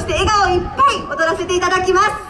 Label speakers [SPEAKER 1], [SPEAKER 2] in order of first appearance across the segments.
[SPEAKER 1] して笑顔いっぱい踊らせていただきます。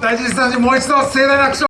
[SPEAKER 2] 大事にスタジオもう一度盛大な拍手